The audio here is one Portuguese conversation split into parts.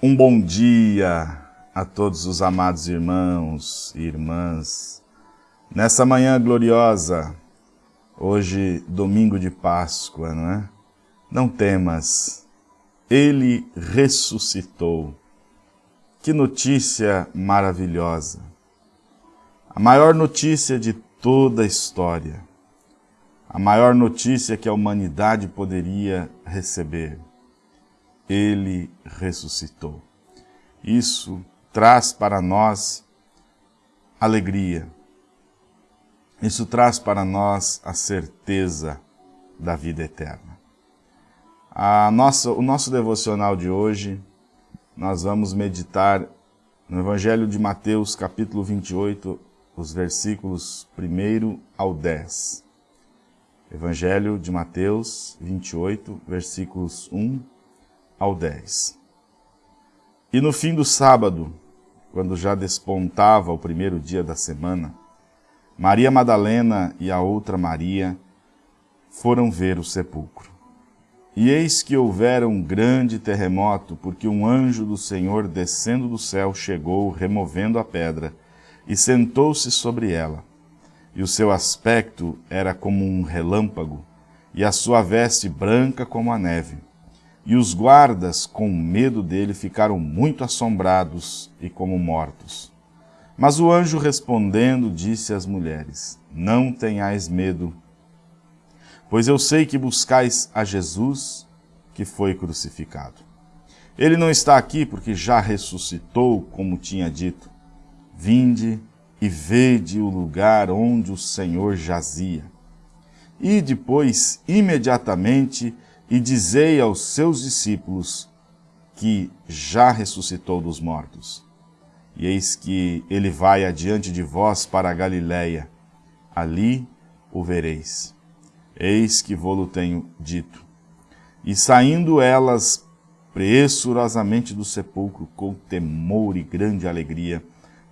Um bom dia a todos os amados irmãos e irmãs. Nessa manhã gloriosa, hoje domingo de Páscoa, não é? Não temas, Ele ressuscitou. Que notícia maravilhosa! A maior notícia de toda a história. A maior notícia que a humanidade poderia receber ele ressuscitou. Isso traz para nós alegria. Isso traz para nós a certeza da vida eterna. A nossa, o nosso devocional de hoje, nós vamos meditar no Evangelho de Mateus, capítulo 28, os versículos 1 ao 10. Evangelho de Mateus 28, versículos 1 ao 10. E no fim do sábado, quando já despontava o primeiro dia da semana, Maria Madalena e a outra Maria foram ver o sepulcro. E eis que houvera um grande terremoto, porque um anjo do Senhor descendo do céu chegou, removendo a pedra, e sentou-se sobre ela. E o seu aspecto era como um relâmpago, e a sua veste branca como a neve. E os guardas, com medo dele, ficaram muito assombrados e como mortos. Mas o anjo respondendo disse às mulheres, Não tenhais medo, pois eu sei que buscais a Jesus que foi crucificado. Ele não está aqui porque já ressuscitou, como tinha dito. Vinde e vede o lugar onde o Senhor jazia. E depois, imediatamente, e dizei aos seus discípulos que já ressuscitou dos mortos. E eis que ele vai adiante de vós para a Galiléia, ali o vereis. Eis que vô-lo tenho dito. E saindo elas pressurosamente do sepulcro, com temor e grande alegria,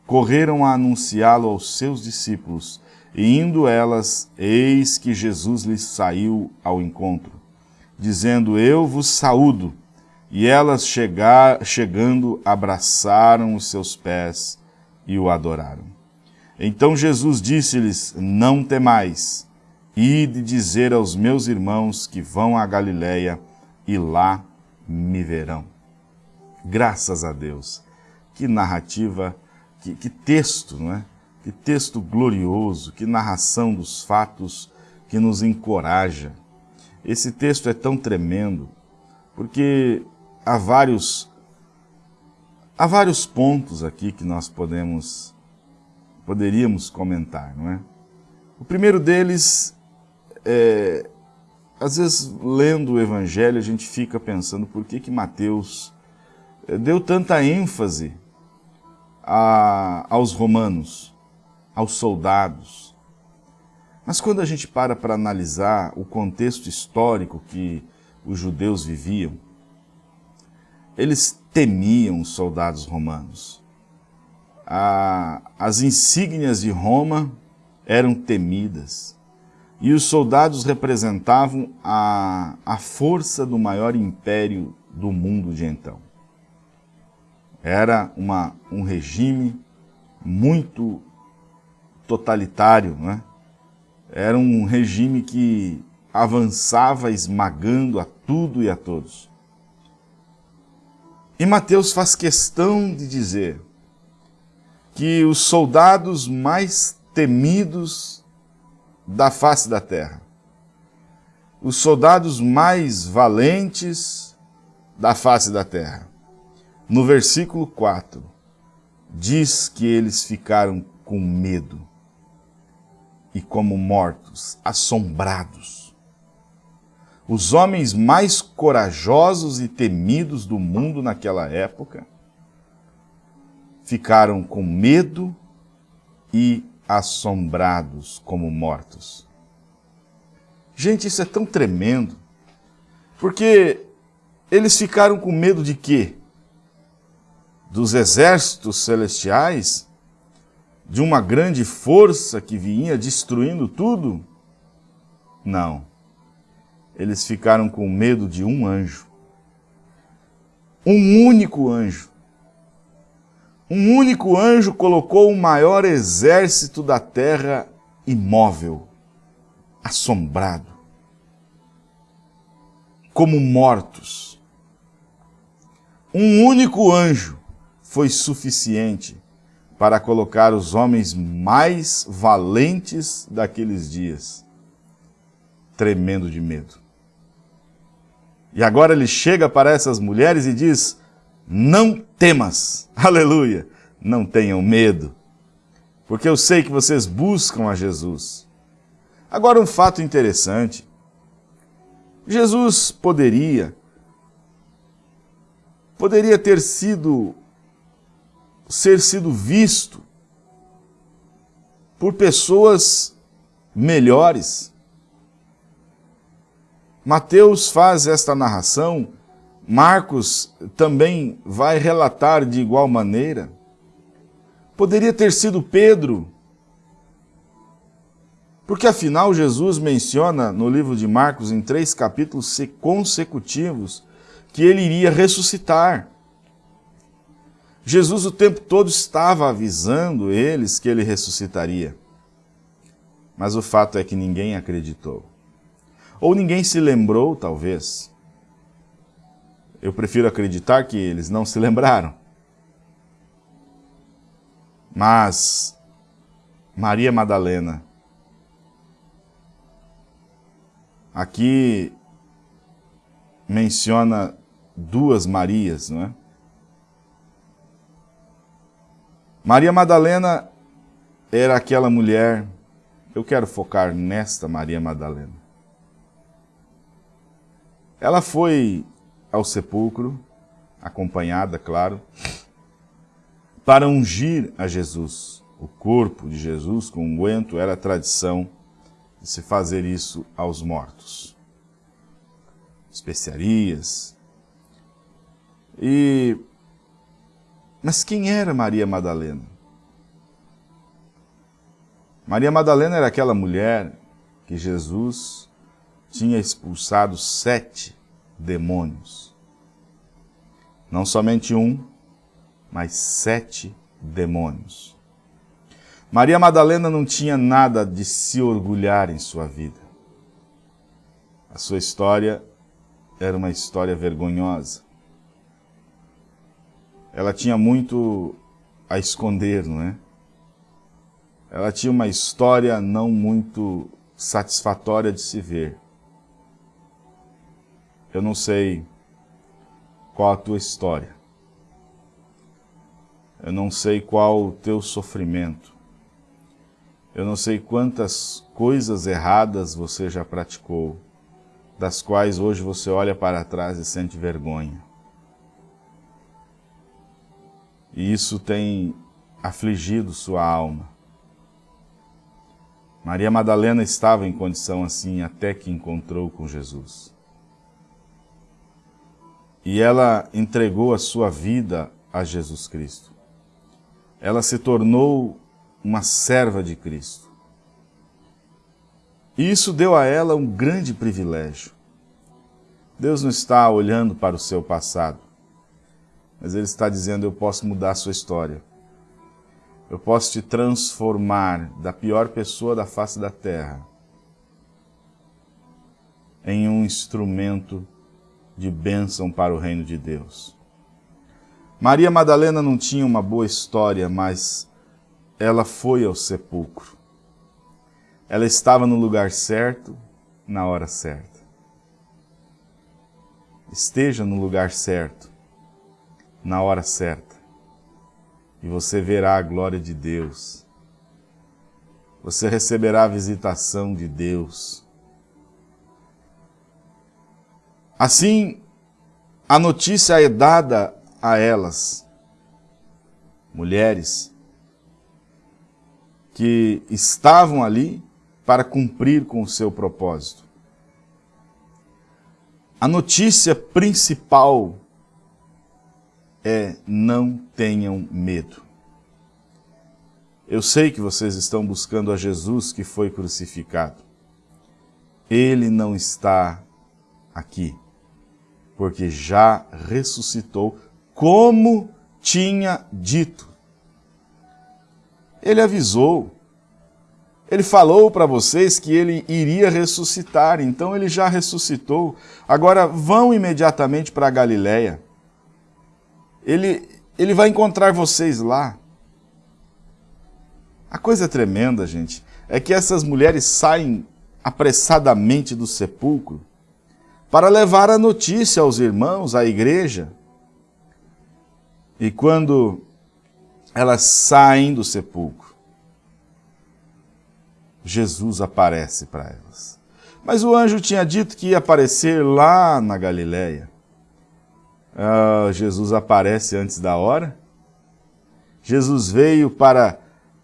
correram a anunciá-lo aos seus discípulos, e indo elas, eis que Jesus lhes saiu ao encontro dizendo, eu vos saúdo. E elas chegar, chegando, abraçaram os seus pés e o adoraram. Então Jesus disse-lhes, não temais, ide dizer aos meus irmãos que vão a Galiléia e lá me verão. Graças a Deus. Que narrativa, que, que texto, não é? Que texto glorioso, que narração dos fatos que nos encoraja esse texto é tão tremendo, porque há vários, há vários pontos aqui que nós podemos, poderíamos comentar, não é? O primeiro deles é, às vezes lendo o Evangelho a gente fica pensando por que que Mateus é, deu tanta ênfase a, aos romanos, aos soldados, mas quando a gente para para analisar o contexto histórico que os judeus viviam, eles temiam os soldados romanos. as insígnias de Roma eram temidas e os soldados representavam a, a força do maior império do mundo de então. Era uma, um regime muito totalitário, não é? Era um regime que avançava esmagando a tudo e a todos. E Mateus faz questão de dizer que os soldados mais temidos da face da terra, os soldados mais valentes da face da terra, no versículo 4, diz que eles ficaram com medo e como mortos, assombrados. Os homens mais corajosos e temidos do mundo naquela época ficaram com medo e assombrados como mortos. Gente, isso é tão tremendo, porque eles ficaram com medo de quê? Dos exércitos celestiais? De uma grande força que vinha destruindo tudo? Não. Eles ficaram com medo de um anjo. um único anjo. Um único anjo colocou o maior exército da terra imóvel, assombrado, como mortos. Um único anjo foi suficiente para colocar os homens mais valentes daqueles dias, tremendo de medo. E agora ele chega para essas mulheres e diz, não temas, aleluia, não tenham medo, porque eu sei que vocês buscam a Jesus. Agora um fato interessante, Jesus poderia, poderia ter sido ser sido visto por pessoas melhores. Mateus faz esta narração, Marcos também vai relatar de igual maneira. Poderia ter sido Pedro, porque afinal Jesus menciona no livro de Marcos, em três capítulos consecutivos, que ele iria ressuscitar. Jesus o tempo todo estava avisando eles que ele ressuscitaria. Mas o fato é que ninguém acreditou. Ou ninguém se lembrou, talvez. Eu prefiro acreditar que eles não se lembraram. Mas Maria Madalena, aqui menciona duas Marias, não é? Maria Madalena era aquela mulher, eu quero focar nesta Maria Madalena. Ela foi ao sepulcro, acompanhada, claro, para ungir a Jesus. O corpo de Jesus com unguento era tradição de se fazer isso aos mortos. Especiarias. E mas quem era Maria Madalena? Maria Madalena era aquela mulher que Jesus tinha expulsado sete demônios. Não somente um, mas sete demônios. Maria Madalena não tinha nada de se orgulhar em sua vida. A sua história era uma história vergonhosa ela tinha muito a esconder, não é? Ela tinha uma história não muito satisfatória de se ver. Eu não sei qual a tua história. Eu não sei qual o teu sofrimento. Eu não sei quantas coisas erradas você já praticou, das quais hoje você olha para trás e sente vergonha. E isso tem afligido sua alma. Maria Madalena estava em condição assim até que encontrou com Jesus. E ela entregou a sua vida a Jesus Cristo. Ela se tornou uma serva de Cristo. E isso deu a ela um grande privilégio. Deus não está olhando para o seu passado. Mas ele está dizendo, eu posso mudar a sua história. Eu posso te transformar da pior pessoa da face da terra em um instrumento de bênção para o reino de Deus. Maria Madalena não tinha uma boa história, mas ela foi ao sepulcro. Ela estava no lugar certo, na hora certa. Esteja no lugar certo, na hora certa. E você verá a glória de Deus. Você receberá a visitação de Deus. Assim, a notícia é dada a elas, mulheres, que estavam ali para cumprir com o seu propósito. A notícia principal é não tenham medo. Eu sei que vocês estão buscando a Jesus que foi crucificado. Ele não está aqui. porque já ressuscitou, como tinha dito. Ele avisou, ele falou para vocês que ele iria ressuscitar, então ele já ressuscitou. Agora vão imediatamente para a Galiléia. Ele, ele vai encontrar vocês lá. A coisa tremenda, gente, é que essas mulheres saem apressadamente do sepulcro para levar a notícia aos irmãos, à igreja. E quando elas saem do sepulcro, Jesus aparece para elas. Mas o anjo tinha dito que ia aparecer lá na Galileia. Ah, Jesus aparece antes da hora. Jesus veio para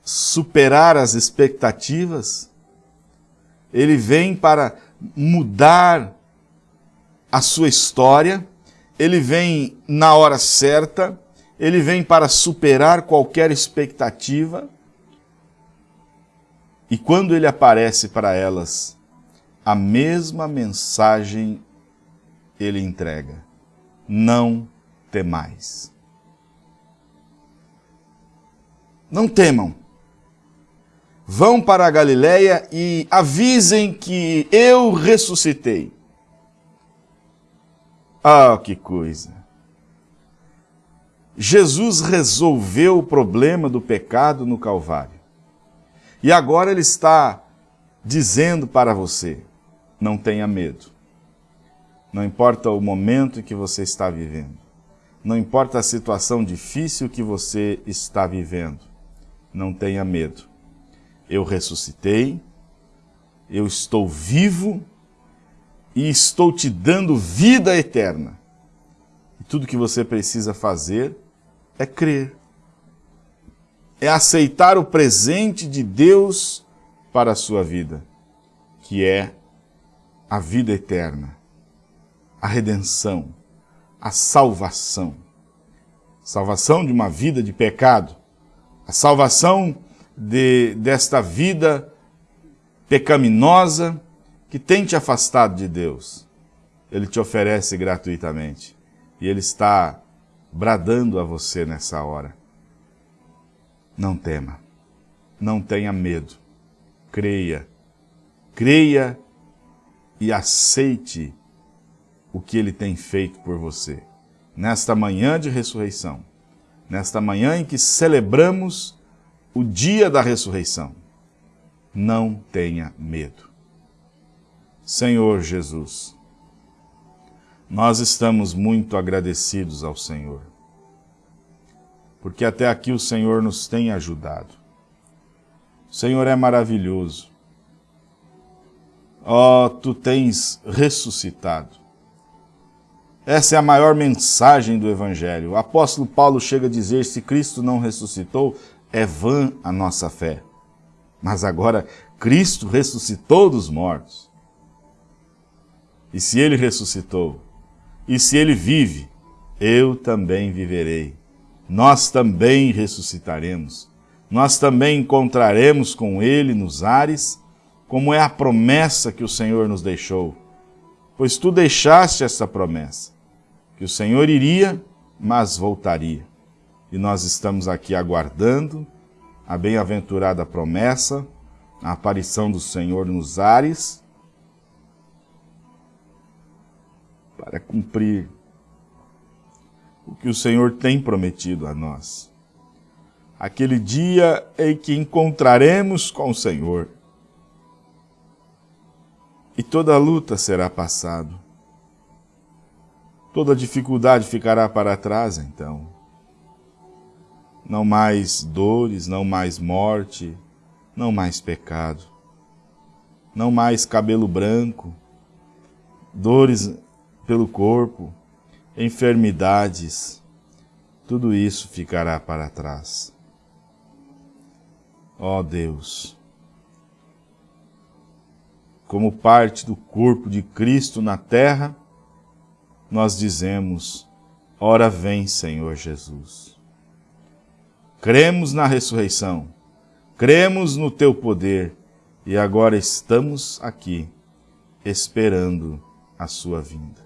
superar as expectativas. Ele vem para mudar a sua história. Ele vem na hora certa. Ele vem para superar qualquer expectativa. E quando ele aparece para elas, a mesma mensagem ele entrega. Não temais. Não temam. Vão para a Galiléia e avisem que eu ressuscitei. Ah, que coisa! Jesus resolveu o problema do pecado no Calvário. E agora ele está dizendo para você, não tenha medo. Não importa o momento que você está vivendo. Não importa a situação difícil que você está vivendo. Não tenha medo. Eu ressuscitei, eu estou vivo e estou te dando vida eterna. E tudo que você precisa fazer é crer é aceitar o presente de Deus para a sua vida, que é a vida eterna, a redenção, a salvação. Salvação de uma vida de pecado, a salvação de, desta vida pecaminosa que tem te afastado de Deus. Ele te oferece gratuitamente e Ele está bradando a você nessa hora. Não tema, não tenha medo, creia, creia e aceite o que Ele tem feito por você. Nesta manhã de ressurreição, nesta manhã em que celebramos o dia da ressurreição, não tenha medo. Senhor Jesus, nós estamos muito agradecidos ao Senhor porque até aqui o Senhor nos tem ajudado. O Senhor é maravilhoso. Ó, oh, tu tens ressuscitado. Essa é a maior mensagem do Evangelho. O apóstolo Paulo chega a dizer, se Cristo não ressuscitou, é vã a nossa fé. Mas agora, Cristo ressuscitou dos mortos. E se Ele ressuscitou, e se Ele vive, eu também viverei nós também ressuscitaremos. Nós também encontraremos com Ele nos ares, como é a promessa que o Senhor nos deixou. Pois tu deixaste essa promessa, que o Senhor iria, mas voltaria. E nós estamos aqui aguardando a bem-aventurada promessa, a aparição do Senhor nos ares, para cumprir o que o Senhor tem prometido a nós. Aquele dia em que encontraremos com o Senhor. E toda luta será passado. Toda dificuldade ficará para trás, então. Não mais dores, não mais morte, não mais pecado. Não mais cabelo branco, dores pelo corpo, enfermidades, tudo isso ficará para trás. Ó oh Deus, como parte do corpo de Cristo na terra, nós dizemos, ora vem Senhor Jesus. Cremos na ressurreição, cremos no Teu poder e agora estamos aqui esperando a Sua vinda.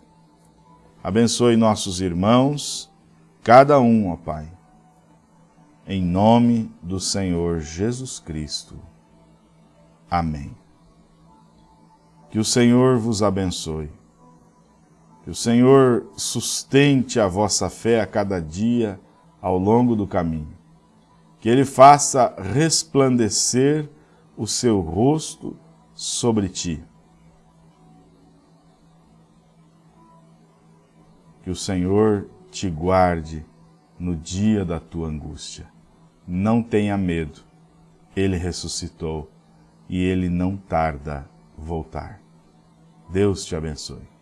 Abençoe nossos irmãos, cada um, ó Pai. Em nome do Senhor Jesus Cristo. Amém. Que o Senhor vos abençoe. Que o Senhor sustente a vossa fé a cada dia ao longo do caminho. Que Ele faça resplandecer o seu rosto sobre ti. Que o Senhor te guarde no dia da tua angústia. Não tenha medo, Ele ressuscitou e Ele não tarda voltar. Deus te abençoe.